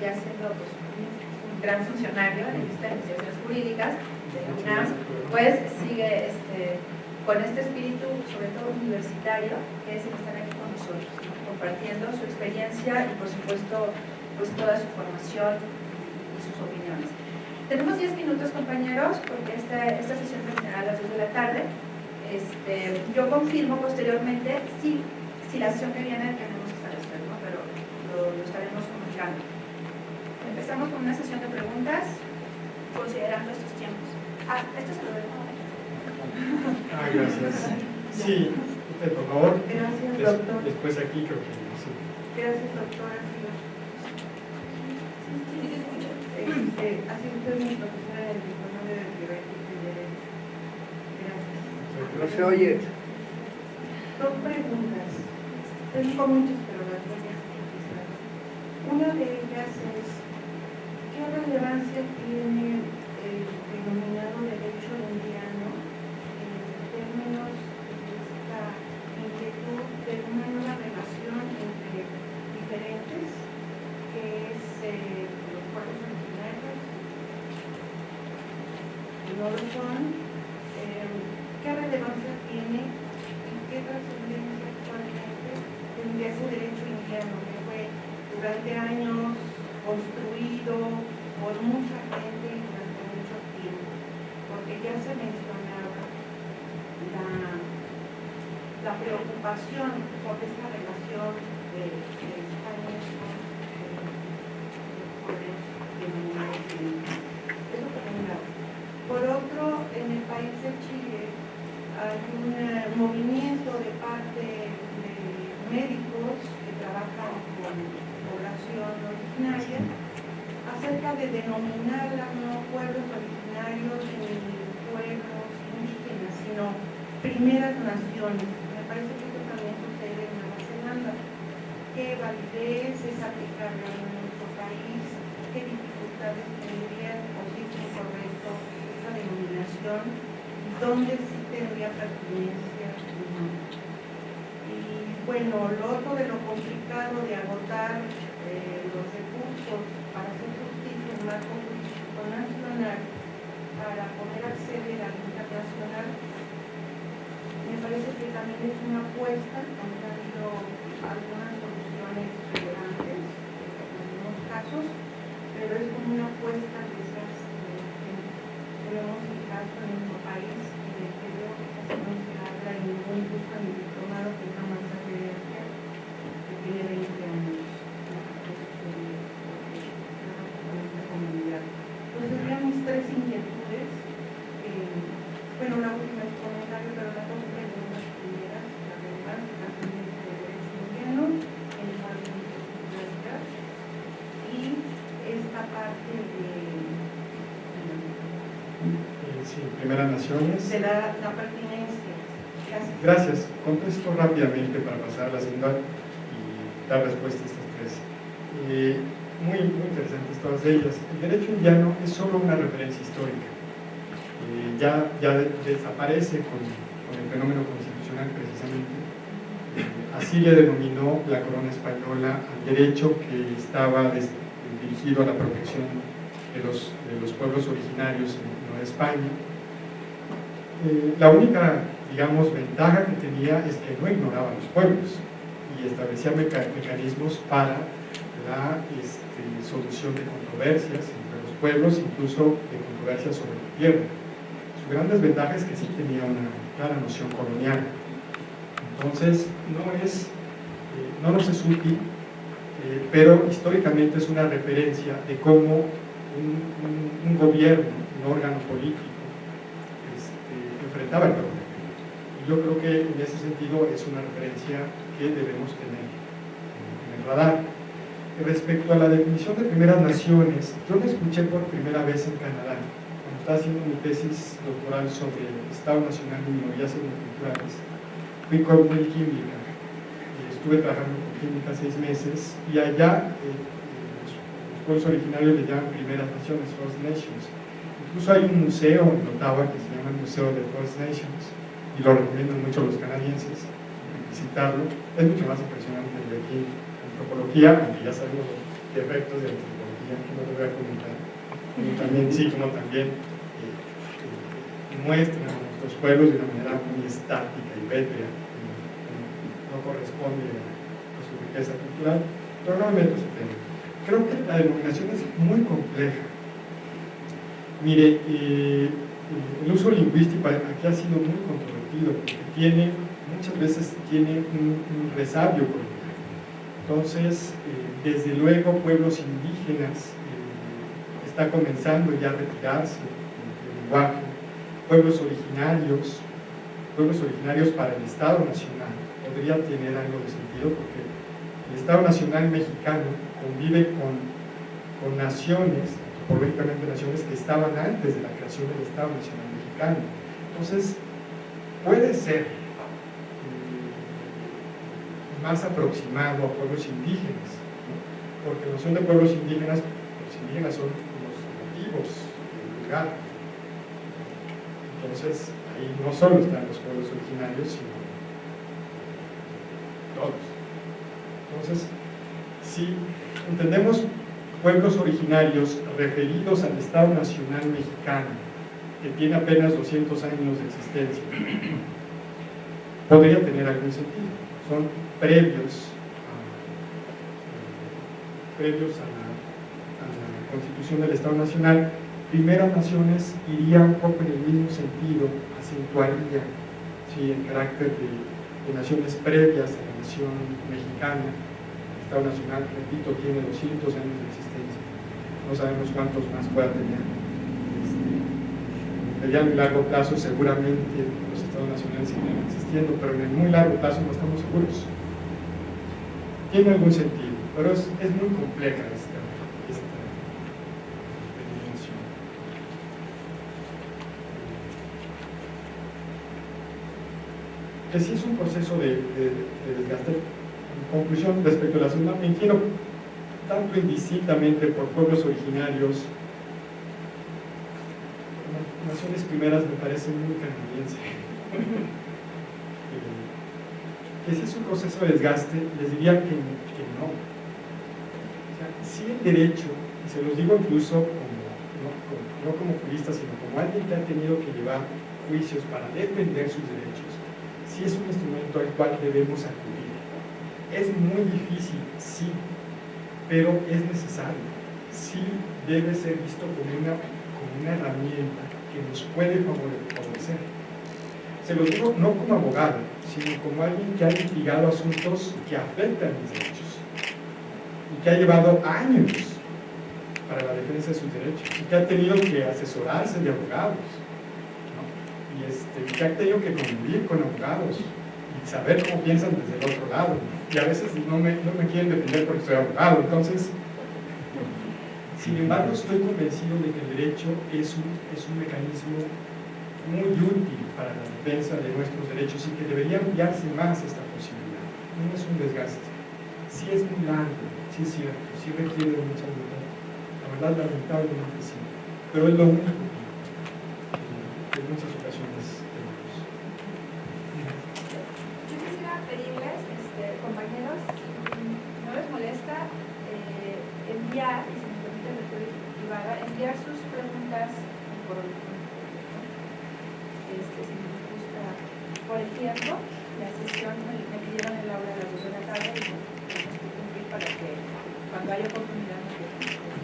ya siendo pues, un gran funcionario en de investigaciones jurídicas de UNAM, pues sigue este, con este espíritu, sobre todo universitario, que es el estar aquí con nosotros, compartiendo su experiencia y por supuesto pues toda su formación y sus opiniones. Tenemos 10 minutos compañeros porque esta, esta sesión terminará a las 2 de la tarde. Este, yo confirmo posteriormente si, si la sesión que viene tenemos que estar ¿no? pero lo, lo estaremos comunicando. Empezamos con una sesión de preguntas considerando estos tiempos. Ah, esto se lo dejo. Ah, gracias. Sí, usted, por favor. Gracias, doctor. Después aquí creo que sí. Gracias, doctora. Este, así usted mi profesora en el diploma de Derecho y Derecho. Gracias. No se oye. Dos preguntas. Tengo muchas, pero las voy a. Una de ellas es, ¿qué relevancia tiene el denominado derecho indiano en términos de esta inquietud de una nueva relación entre diferentes, que es eh, los pueblos originarios, no lo? Eh, ¿Qué relevancia tiene y qué trascendencia actualmente tendría ese derecho indiano que fue durante años construido mucha gente durante mucho tiempo? Porque ya se mencionaba la, preocupación sobre esta relación de, de España con eh, los pueblos. Eso por un lado. Por otro, en el país de Chile hay un eh, movimiento de parte de médicos que trabajan con población originaria acerca de denominar no pueblos originarios ni pueblos indígenas, sino primeras naciones. Me parece que esto también sucede en Nueva Zelanda. ¿Qué validez es aplicable en nuestro país? ¿Qué dificultades tendrían o si es incorrecto esa denominación? ¿Dónde sí tendría pertinencia? Y bueno, lo otro de lo complicado de agotar eh, los recursos para hacer en nacional, para poder acceder al internacional, me parece que también es una apuesta, aunque ha habido algunas soluciones relevantes en algunos casos, pero es como una apuesta eh, que debemos fijar en nuestro país y de que creo que casi no se habla en ningún curso ni diplomado que es una masa de que tiene 20 años. que sucedió, en esta comunidad. Entonces, serían mis tres inquietudes. eh, bueno, la última es comentario, pero las dos preguntas primeras, la relevancia la tendencia del derecho indiano en el marco de la y esta parte de, Eh, Sí, Primera Naciones. de la, la pertinencia. Gracias. Gracias. Contesto rápidamente para pasar a la segunda y dar respuesta a estas tres. Eh, muy, muy interesantes todas ellas. El derecho indiano es solo una referencia histórica. Eh, ya, ya de- desaparece con, con el fenómeno constitucional precisamente. Eh, así le denominó la corona española al derecho que estaba des- dirigido a la protección de los, de los pueblos originarios en Nueva España. Eh, la única, digamos, ventaja que tenía es que no ignoraba a los pueblos y establecía meca- mecanismos para la este, solución de controversias entre los pueblos, incluso de controversias sobre la tierra. Su gran desventaja es que sí tenía una clara noción colonial. Entonces, no, es, eh, no nos es útil, eh, pero históricamente es una referencia de cómo un, gobierno, un órgano político, el. Y yo creo que en ese sentido es una referencia que debemos tener en, el radar. Respecto a la definición de primeras naciones, yo la escuché por primera vez en Canadá, cuando estaba haciendo mi tesis doctoral sobre el Estado Nacional de Minorías Etnoculturales. Fui con muy química, y estuve trabajando con química seis meses, y allá eh, eh, los pueblos originarios le llaman primeras naciones, First Nations. Incluso hay un museo en Ottawa que se llama el Museo de First Nations, y lo recomiendan mucho los canadienses visitarlo. Es mucho más impresionante el de aquí, antropología, aunque ya sabemos los defectos de antropología que no lo voy a comentar, como también, sí, como también eh, eh, a nuestros pueblos de una manera muy estática y pétrea, no corresponde a su riqueza cultural, pero no me meto tema. Creo que la denominación es muy compleja. Mire, eh, el uso lingüístico aquí ha sido muy controvertido porque tiene, muchas veces tiene un, un resabio. Entonces, eh, desde luego, pueblos indígenas eh, está comenzando ya a retirarse del lenguaje, pueblos originarios, pueblos originarios para el Estado Nacional, podría tener algo de sentido porque el Estado Nacional mexicano convive con, con naciones políticamente naciones que estaban antes de la creación del Estado Nacional Mexicano. Entonces, puede ser eh, más aproximado a pueblos indígenas, porque la noción de pueblos indígenas, los indígenas son los nativos del lugar. Entonces, ahí no solo están los pueblos originarios, sino todos. Entonces, si entendemos pueblos originarios referidos al Estado Nacional Mexicano, que tiene apenas 200 años de existencia, podría tener algún sentido. Son previos a, previos a la, Constitución del Estado Nacional. Primeras Naciones iría un poco en el mismo sentido, acentuaría ¿sí? el carácter de naciones previas a la nación mexicana, Estado Nacional, repito, tiene 200 años de existencia. No sabemos cuántos más pueda tener. Este, mediano y largo plazo seguramente los Estados Nacionales siguen existiendo, pero en el muy largo plazo no estamos seguros. Tiene algún sentido, pero es, muy compleja esta, dimensión. Que sí es un proceso de desgaste conclusión respecto a la segunda, me inclino tanto indistintamente por pueblos originarios, naciones primeras me parece muy canadiense. que si es un proceso de desgaste, les diría que, no. O sea, si el derecho, y se los digo incluso no, como, no jurista, sino como alguien que ha tenido que llevar juicios para defender sus derechos, sí es un instrumento al cual debemos acudir es muy difícil, sí, pero es necesario. Sí debe ser visto como una, como una herramienta que nos puede favorecer. Se lo digo no como abogado, sino como alguien que ha litigado asuntos que afectan mis derechos y que ha llevado años para la defensa de sus derechos y que ha tenido que asesorarse de abogados y este, que ha tenido que convivir con abogados saber cómo piensan desde el otro lado. y a veces no me, no me quieren defender porque soy abogado. Entonces, sin embargo, estoy convencido de que el derecho es un, es un mecanismo muy útil para la defensa de nuestros derechos y que debería ampliarse más esta posibilidad. No es un desgaste. Sí es muy largo, sí es cierto, sí requiere de mucha voluntad. La verdad, lamentablemente sí. Pero es lo único que en muchas ocasiones tenemos. Yo quisiera pedirles, este, compañeros, si no les molesta, eh, enviar, y si me permiten de forma privada, enviar sus preguntas por este, si les gusta por el tiempo. La sesión me, me pidieron el aula a las 2 de la tarde y bueno, tenemos que cumplir para que cuando haya oportunidad nos